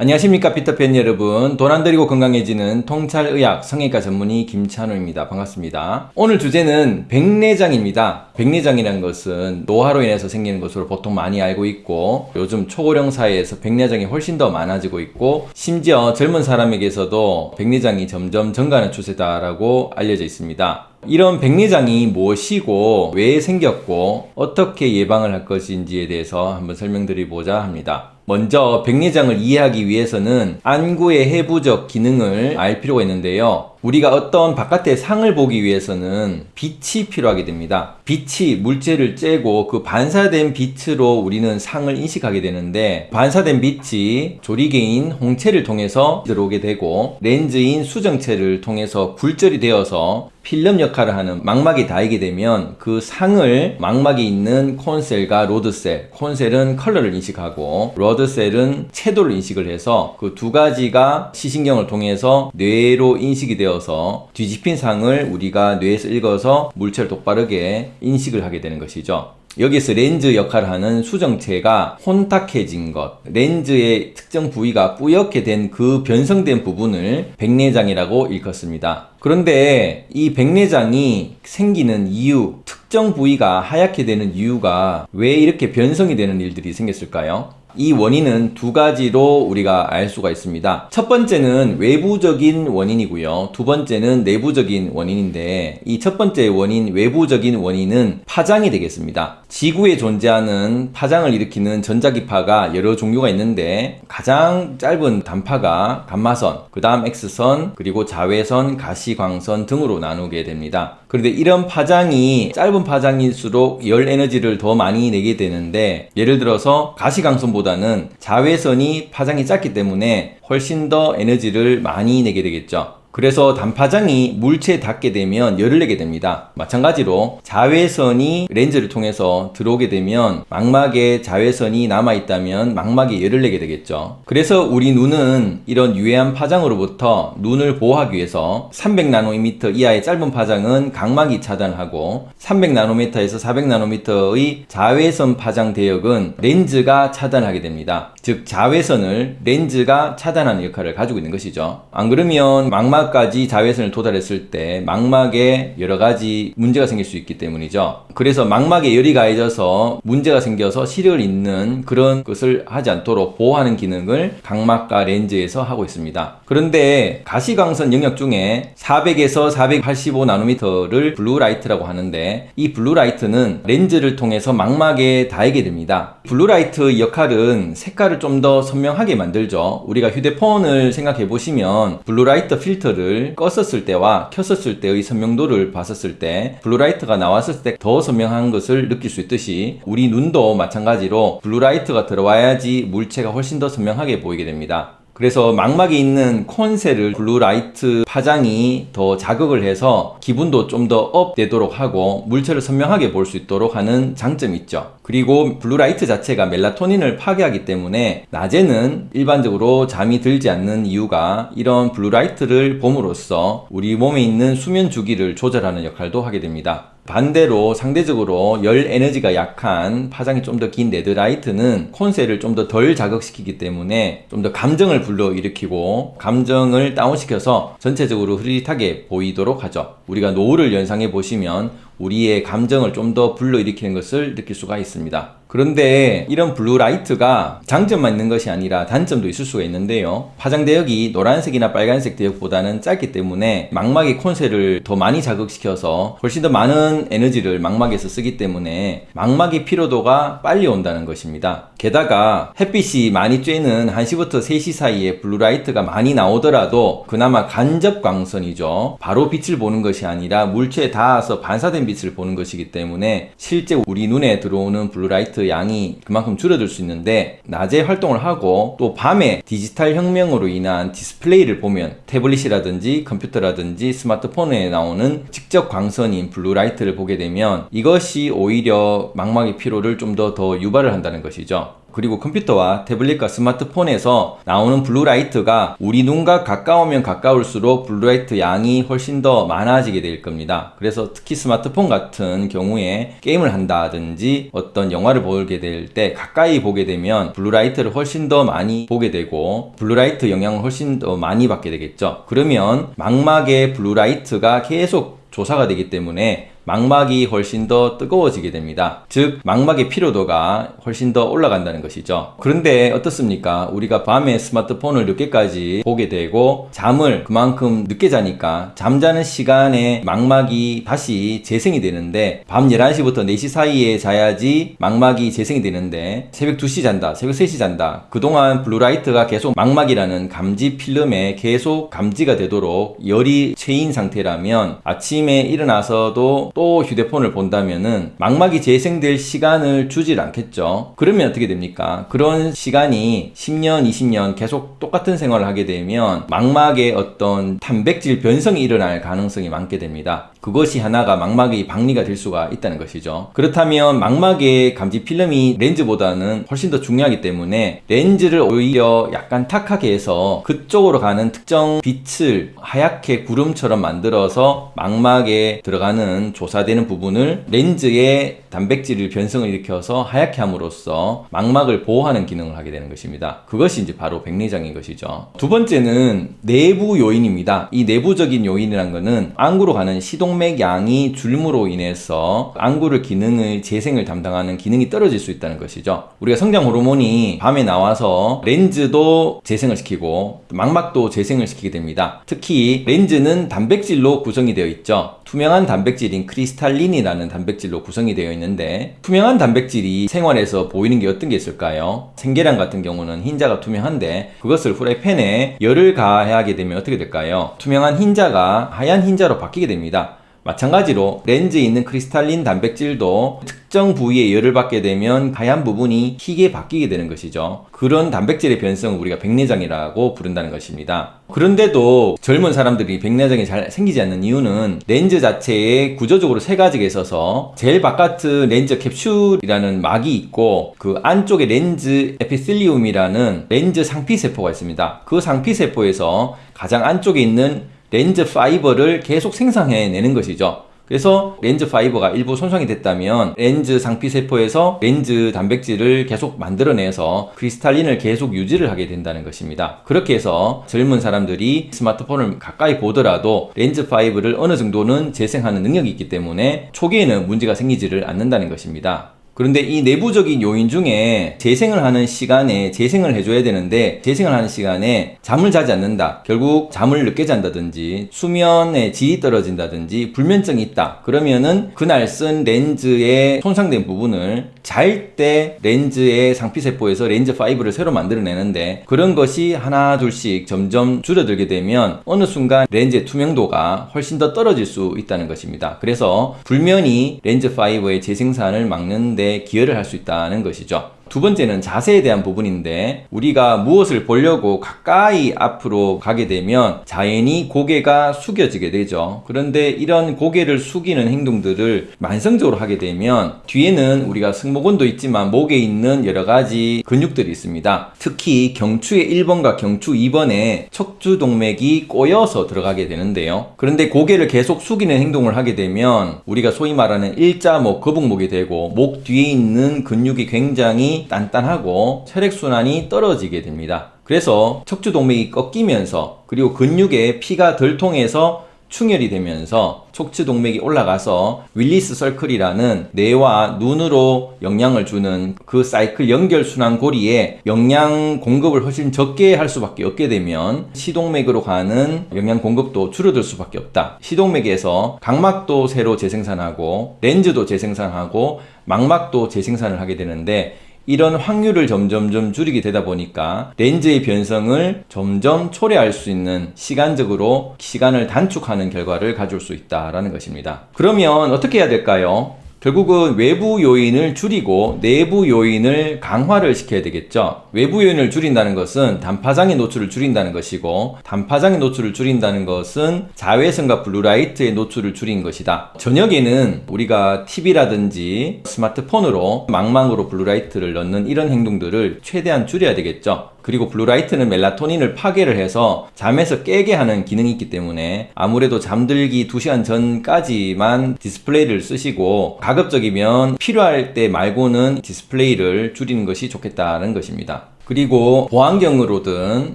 안녕하십니까 피터팬 여러분. 돈 안 들이고 건강해지는 통찰의학 성형외과 전문의 김찬호입니다. 반갑습니다. 오늘 주제는 백내장입니다. 백내장이라는 것은 노화로 인해서 생기는 것으로 보통 많이 알고 있고 요즘 초고령 사회에서 백내장이 훨씬 더 많아지고 있고 심지어 젊은 사람에게서도 백내장이 점점 증가하는 추세다라고 알려져 있습니다. 이런 백내장이 무엇이고 왜 생겼고 어떻게 예방을 할 것인지에 대해서 한번 설명드리고자 합니다 먼저 백내장을 이해하기 위해서는 안구의 해부적 기능을 알 필요가 있는데요. 우리가 어떤 바깥의 상을 보기 위해서는 빛이 필요하게 됩니다. 빛이 물체를 쬐고 그 반사된 빛으로 우리는 상을 인식하게 되는데 반사된 빛이 조리개인 홍채를 통해서 들어오게 되고 렌즈인 수정체를 통해서 굴절이 되어서 필름 역할을 하는 망막에 닿게 되면 그 상을 망막에 있는 콘셀과 로드셀 콘셀은 컬러를 인식하고 rod cell은 채도를 인식을 해서 그 두 가지가 시신경을 통해서 뇌로 인식이 되어 되어서 뒤집힌 상을 우리가 뇌에서 읽어서 물체를 똑바르게 인식을 하게 되는 것이죠. 여기서 렌즈 역할을 하는 수정체가 혼탁해진 것, 렌즈의 특정 부위가 뿌옇게 된 그 변성된 부분을 백내장이라고 일컫습니다. 그런데 이 백내장이 생기는 이유, 특정 부위가 하얗게 되는 이유가 왜 이렇게 변성이 되는 일들이 생겼을까요? 이 원인은 두 가지로 우리가 알 수가 있습니다. 첫 번째는 외부적인 원인이고요. 두 번째는 내부적인 원인인데 이 첫 번째 원인, 외부적인 원인은 파장이 되겠습니다. 지구에 존재하는 파장을 일으키는 전자기파가 여러 종류가 있는데 가장 짧은 단파가 감마선, 그 다음 X선, 그리고 자외선, 가시광선 등으로 나누게 됩니다. 그런데 이런 파장이 짧은 파장일수록 열 에너지를 더 많이 내게 되는데 예를 들어서 가시광선보다 보다는 자외선이 파장이 작기 때문에 훨씬 더 에너지를 많이 내게 되겠죠. 그래서 단파장이 물체에 닿게 되면 열을 내게 됩니다. 마찬가지로 자외선이 렌즈를 통해서 들어오게 되면 망막에 자외선이 남아있다면 망막에 열을 내게 되겠죠. 그래서 우리 눈은 이런 유해한 파장으로부터 눈을 보호하기 위해서 300나노미터 이하의 짧은 파장은 각막이 차단하고 300나노미터에서 400나노미터의 자외선 파장 대역은 렌즈가 차단하게 됩니다. 즉 자외선을 렌즈가 차단하는 역할을 가지고 있는 것이죠. 안 그러면 망막 망막까지 자외선을 도달했을 때 망막에 여러 가지 문제가 생길 수 있기 때문이죠. 그래서 망막에 열이 가해져서 문제가 생겨서 시력을 잃는 그런 것을 하지 않도록 보호하는 기능을 각막과 렌즈에서 하고 있습니다. 그런데 가시광선 영역 중에 400에서 485나노미터를 blue light라고 하는데 이 blue light는 렌즈를 통해서 망막에 닿게 됩니다. blue light 역할은 색깔을 좀 더 선명하게 만들죠. 우리가 휴대폰을 생각해 보시면 blue light 필터 를 라이트를 껐었을 때와 켰었을 때의 선명도를 봤었을 때 blue light가 나왔을 때 더 선명한 것을 느낄 수 있듯이 우리 눈도 마찬가지로 blue light가 들어와야지 물체가 훨씬 더 선명하게 보이게 됩니다. 그래서 망막에 있는 cone cell을 blue light 파장이 더 자극을 해서 기분도 좀 더 up되도록 하고 물체를 선명하게 볼 수 있도록 하는 장점이 있죠. 그리고 blue light 자체가 멜라토닌을 파괴하기 때문에 낮에는 일반적으로 잠이 들지 않는 이유가 이런 blue light를 봄으로써 우리 몸에 있는 수면 주기를 조절하는 역할도 하게 됩니다. 반대로 상대적으로 열 에너지가 약한 파장이 좀 더 긴 레드라이트는 콘셀을 좀 더 덜 자극시키기 때문에 좀 더 감정을 불러일으키고 감정을 다운시켜서 전체적으로 흐릿하게 보이도록 하죠. 우리가 노을을 연상해 보시면 우리의 감정을 좀 더 불러일으키는 것을 느낄 수가 있습니다. 그런데 이런 blue light가 장점만 있는 것이 아니라 단점도 있을 수가 있는데요. 파장 대역이 노란색이나 빨간색 대역보다는 짧기 때문에 망막의 cone cell을 더 많이 자극시켜서 훨씬 더 많은 에너지를 망막에서 쓰기 때문에 망막의 피로도가 빨리 온다는 것입니다. 게다가 햇빛이 많이 쬐는 1시부터 3시 사이에 blue light가 많이 나오더라도 그나마 간접 광선이죠. 바로 빛을 보는 것이 아니라 물체에 닿아서 반사된 빛을 보는 것이기 때문에 실제 우리 눈에 들어오는 blue light 양이 그만큼 줄어들 수 있는데 낮에 활동을 하고 또 밤에 디지털 혁명으로 인한 디스플레이를 보면 태블릿이라든지 컴퓨터라든지 스마트폰에 나오는 직접 광선인 blue light를 보게 되면 이것이 오히려 망막의 피로를 좀 더더 유발을 한다는 것이죠. 그리고 컴퓨터와 태블릿과 스마트폰에서 나오는 blue light가 우리 눈과 가까우면 가까울수록 blue light 양이 훨씬 더 많아지게 될 겁니다. 그래서 특히 스마트폰 같은 경우에 게임을 한다든지 어떤 영화를 보게 될 때 가까이 보게 되면 blue light를 훨씬 더 많이 보게 되고 blue light 영향을 훨씬 더 많이 받게 되겠죠. 그러면 망막에 blue light가 계속 조사가 되기 때문에 망막이 훨씬 더 뜨거워지게 됩니다. 즉, 망막의 피로도가 훨씬 더 올라간다는 것이죠. 그런데 어떻습니까? 우리가 밤에 스마트폰을 늦게까지 보게 되고 잠을 그만큼 늦게 자니까 잠자는 시간에 망막이 다시 재생이 되는데 밤 11시부터 4시 사이에 자야지 망막이 재생이 되는데 새벽 2시 잔다, 새벽 3시 잔다. 그동안 blue light가 계속 망막이라는 감지 필름에 계속 감지가 되도록 열이 채인 상태라면 아침에 일어나서도 또 휴대폰을 본다면은 망막이 재생될 시간을 주질 않겠죠. 그러면 어떻게 됩니까? 그런 시간이 10년, 20년 계속 똑같은 생활을 하게 되면 망막에 어떤 단백질 변성이 일어날 가능성이 많게 됩니다. 그것이 하나가 망막의 박리가 될 수가 있다는 것이죠. 그렇다면 망막의 감지 필름이 렌즈보다는 훨씬 더 중요하기 때문에 렌즈를 오히려 약간 탁하게 해서 그쪽으로 가는 특정 빛을 하얗게 구름처럼 만들어서 망막에 들어가는 조 사되는 부분을 렌즈의 단백질을 변성을 일으켜서 하얗게 함으로써 망막을 보호하는 기능을 하게 되는 것입니다. 그것이 이제 바로 백내장인 것이죠. 두 번째는 내부 요인입니다. 이 내부적인 요인이란 것은 안구로 가는 시동맥 양이 줄므로 인해서 안구를 기능을 재생을 담당하는 기능이 떨어질 수 있다는 것이죠. 우리가 성장 호르몬이 밤에 나와서 렌즈도 재생을 시키고 망막도 재생을 시키게 됩니다. 특히 렌즈는 단백질로 구성이 되어 있죠. 투명한 단백질인 crystallin이라는 단백질로 구성이 되어 있는데 투명한 단백질이 생활에서 보이는 게 어떤 게 있을까요? 생계란 같은 경우는 흰자가 투명한데 그것을 후라이팬에 열을 가하게 되면 어떻게 될까요? 투명한 흰자가 하얀 흰자로 바뀌게 됩니다. 마찬가지로 렌즈에 있는 crystallin 단백질도 특정 부위에 열을 받게 되면 하얀 부분이 희게 바뀌게 되는 것이죠. 그런 단백질의 변성을 우리가 백내장이라고 부른다는 것입니다. 그런데도 젊은 사람들이 백내장이 잘 생기지 않는 이유는 렌즈 자체에 구조적으로 세 가지가 있어서 제일 바깥 렌즈 캡슐이라는 막이 있고 그 안쪽에 lens epithelium이라는 렌즈 상피세포가 있습니다. 그 상피세포에서 가장 안쪽에 있는 렌즈 파이버를 계속 생성해내는 것이죠. 그래서 렌즈 파이버가 일부 손상이 됐다면 렌즈 상피세포에서 렌즈 단백질을 계속 만들어내서 crystallin을 계속 유지를 하게 된다는 것입니다. 그렇게 해서 젊은 사람들이 스마트폰을 가까이 보더라도 렌즈 파이버를 어느 정도는 재생하는 능력이 있기 때문에 초기에는 문제가 생기지를 않는다는 것입니다. 그런데 이 내부적인 요인 중에 재생을 하는 시간에 재생을 해줘야 되는데 재생을 하는 시간에 잠을 자지 않는다. 결국 잠을 늦게 잔다든지 수면의 질이 떨어진다든지 불면증이 있다. 그러면은 그날 쓴 렌즈의 손상된 부분을 잘 때 렌즈의 상피세포에서 렌즈 fiber를 새로 만들어내는데 그런 것이 하나 둘씩 점점 줄어들게 되면 어느 순간 렌즈의 투명도가 훨씬 더 떨어질 수 있다는 것입니다. 그래서 불면이 렌즈 fiber의 재생산을 막는 데 기여를 할 수 있다는 것이죠. 두 번째는 자세에 대한 부분인데 우리가 무엇을 보려고 가까이 앞으로 가게 되면 자연히 고개가 숙여지게 되죠. 그런데 이런 고개를 숙이는 행동들을 만성적으로 하게 되면 뒤에는 우리가 승모근도 있지만 목에 있는 여러 가지 근육들이 있습니다. 특히 경추의 1번과 경추 2번에 척추 동맥이 꼬여서 들어가게 되는데요. 그런데 고개를 계속 숙이는 행동을 하게 되면 우리가 소위 말하는 일자목, 거북목이 되고 목 뒤에 있는 근육이 굉장히 단단하고 혈액순환이 떨어지게 됩니다. 그래서 척추동맥이 꺾이면서 그리고 근육에 피가 덜 통해서 충혈이 되면서 척추 동맥이 올라가서 윌리스 설클이라는 뇌와 눈으로 영향을 주는 그 사이클 연결 순환 고리에 영양 공급을 훨씬 적게 할 수밖에 없게 되면 시동맥으로 가는 영양 공급도 줄어들 수밖에 없다. 시동맥에서 각막도 새로 재생산하고 렌즈도 재생산하고 망막도 재생산을 하게 되는데 이런 확률을 점점점 줄이게 되다 보니까 렌즈의 변성을 점점 초래할 수 있는 시간적으로 시간을 단축하는 결과를 가져올 수 있다라는 것입니다. 그러면 어떻게 해야 될까요? 결국은 외부 요인을 줄이고 내부 요인을 강화를 시켜야 되겠죠. 외부 요인을 줄인다는 것은 단파장의 노출을 줄인다는 것이고 단파장의 노출을 줄인다는 것은 자외선과 블루라이트의 노출을 줄인 것이다. 저녁에는 우리가 TV라든지 스마트폰으로 망막으로 블루라이트를 넣는 이런 행동들을 최대한 줄여야 되겠죠. 그리고 블루라이트는 멜라토닌을 파괴를 해서 잠에서 깨게 하는 기능이 있기 때문에 아무래도 잠들기 2시간 전까지만 디스플레이를 쓰시고 가급적이면 필요할 때 말고는 디스플레이를 줄이는 것이 좋겠다는 것입니다. 그리고 보안경으로든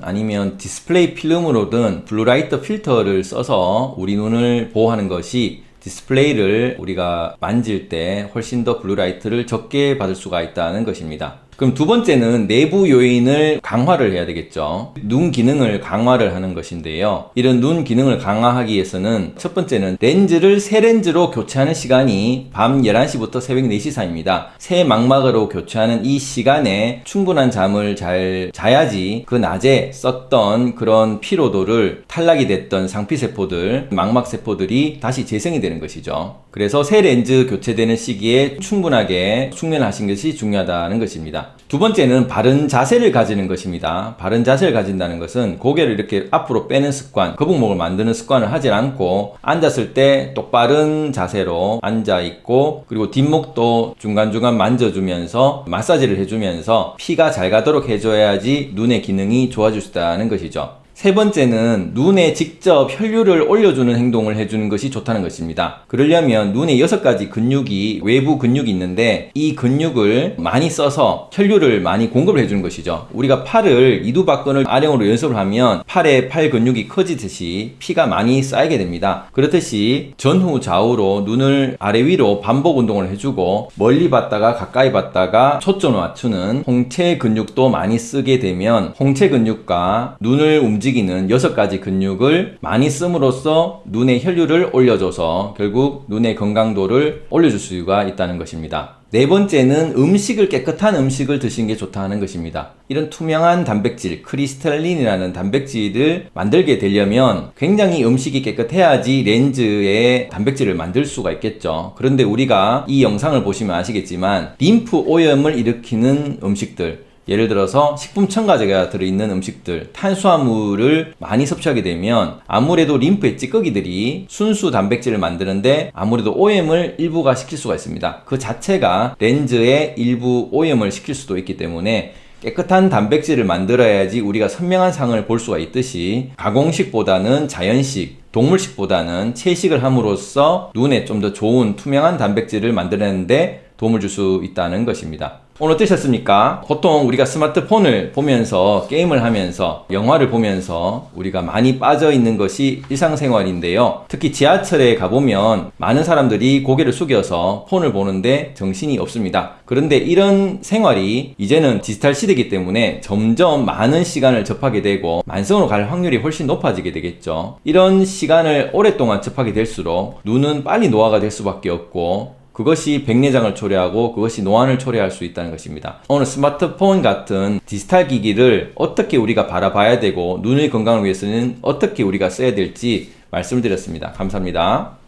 아니면 디스플레이 필름으로든 블루라이트 필터를 써서 우리 눈을 보호하는 것이 디스플레이를 우리가 만질 때 훨씬 더 블루라이트를 적게 받을 수가 있다는 것입니다. 그럼 두 번째는 내부 요인을 강화를 해야 되겠죠. 눈 기능을 강화를 하는 것인데요. 이런 눈 기능을 강화하기 위해서는 첫 번째는 렌즈를 새 렌즈로 교체하는 시간이 밤 11시부터 새벽 4시 사이입니다. 새 망막으로 교체하는 이 시간에 충분한 잠을 잘 자야지 그 낮에 썼던 그런 피로도를 탈락이 됐던 상피세포들, 망막세포들이 다시 재생이 되는 것이죠. 그래서 새 렌즈 교체되는 시기에 충분하게 숙면하신 것이 중요하다는 것입니다. 두 번째는 바른 자세를 가지는 것입니다. 바른 자세를 가진다는 것은 고개를 이렇게 앞으로 빼는 습관, 거북목을 만드는 습관을 하지 않고 앉았을 때 똑바른 자세로 앉아 있고 그리고 뒷목도 중간중간 만져주면서 마사지를 해주면서 피가 잘 가도록 해줘야지 눈의 기능이 좋아질 수 있다는 것이죠. 세 번째는 눈에 직접 혈류를 올려주는 행동을 해주는 것이 좋다는 것입니다. 그러려면 눈에 여섯 가지 근육이 외부 근육이 있는데 이 근육을 많이 써서 혈류를 많이 공급을 해주는 것이죠. 우리가 팔을 이두박근을 아령으로 연습을 하면 팔에 팔 근육이 커지듯이 피가 많이 쌓이게 됩니다. 그렇듯이 전후 좌우로 눈을 아래 위로 반복 운동을 해주고 멀리 봤다가 가까이 봤다가 초점을 맞추는 홍채 근육도 많이 쓰게 되면 홍채 근육과 눈을 움직이는 여섯 가지 근육을 많이 씀으로써 눈의 혈류를 올려줘서 결국 눈의 건강도를 올려줄 수가 있다는 것입니다. 네 번째는 음식을 깨끗한 음식을 드시는 게 좋다는 것입니다. 이런 투명한 단백질, 크리스탈린이라는 단백질을 만들게 되려면 굉장히 음식이 깨끗해야지 렌즈에 단백질을 만들 수가 있겠죠. 그런데 우리가 이 영상을 보시면 아시겠지만 림프 오염을 일으키는 음식들, 예를 들어서 식품 첨가제가 들어있는 음식들, 탄수화물을 많이 섭취하게 되면 아무래도 림프의 찌꺼기들이 순수 단백질을 만드는데 아무래도 오염을 일부가 시킬 수가 있습니다. 그 자체가 렌즈에 일부 오염을 시킬 수도 있기 때문에 깨끗한 단백질을 만들어야지 우리가 선명한 상을 볼 수가 있듯이 가공식보다는 자연식, 동물식보다는 채식을 함으로써 눈에 좀 더 좋은 투명한 단백질을 만들어내는데 도움을 줄 수 있다는 것입니다. 오늘 어떠셨습니까? 보통 우리가 스마트폰을 보면서 게임을 하면서 영화를 보면서 우리가 많이 빠져 있는 것이 일상생활인데요. 특히 지하철에 가보면 많은 사람들이 고개를 숙여서 폰을 보는데 정신이 없습니다. 그런데 이런 생활이 이제는 디지털 시대이기 때문에 점점 많은 시간을 접하게 되고 만성으로 갈 확률이 훨씬 높아지게 되겠죠. 이런 시간을 오랫동안 접하게 될수록 눈은 빨리 노화가 될 수밖에 없고 그것이 백내장을 초래하고 그것이 노안을 초래할 수 있다는 것입니다. 오늘 스마트폰 같은 디지털 기기를 어떻게 우리가 바라봐야 되고 눈의 건강을 위해서는 어떻게 우리가 써야 될지 말씀을 드렸습니다. 감사합니다.